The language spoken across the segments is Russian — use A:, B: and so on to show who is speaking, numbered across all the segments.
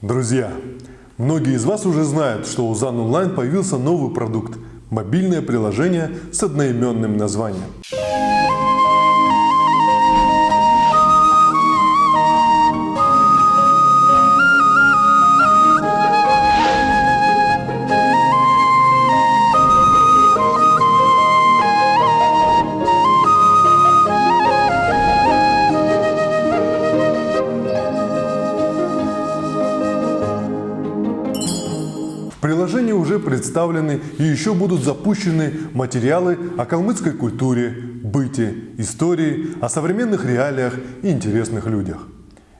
A: Друзья, многие из вас уже знают, что у ЗАН Онлайн появился новый продукт – мобильное приложение с одноименным названием. В приложении уже представлены и еще будут запущены материалы о калмыцкой культуре, быте, истории, о современных реалиях и интересных людях.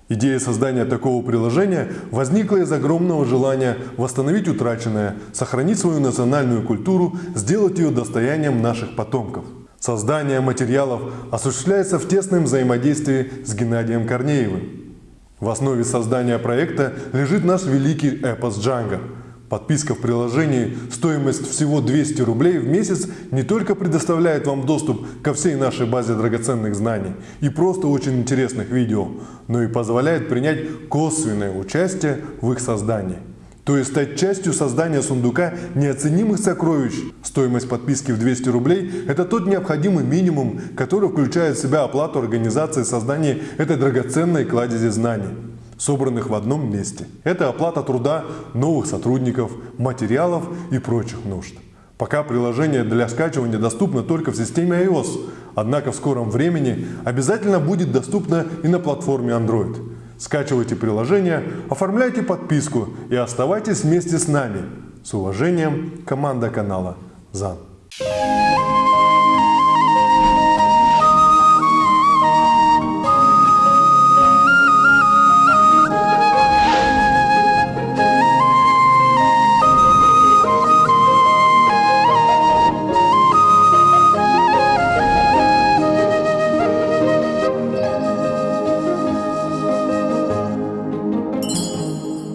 A: Идея создания такого приложения возникла из огромного желания восстановить утраченное, сохранить свою национальную культуру, сделать ее достоянием наших потомков. Создание материалов осуществляется в тесном взаимодействии с Геннадием Корнеевым. В основе создания проекта лежит наш великий эпос Джанго – Подписка в приложении, стоимость всего 200 рублей в месяц не только предоставляет вам доступ ко всей нашей базе драгоценных знаний и просто очень интересных видео, но и позволяет принять косвенное участие в их создании. То есть стать частью создания сундука неоценимых сокровищ. Стоимость подписки в 200 рублей – это тот необходимый минимум, который включает в себя оплату организации создания этой драгоценной кладези знаний собранных в одном месте. Это оплата труда новых сотрудников, материалов и прочих нужд. Пока приложение для скачивания доступно только в системе iOS, однако в скором времени обязательно будет доступно и на платформе Android. Скачивайте приложение, оформляйте подписку и оставайтесь вместе с нами. С уважением, команда канала ЗАН.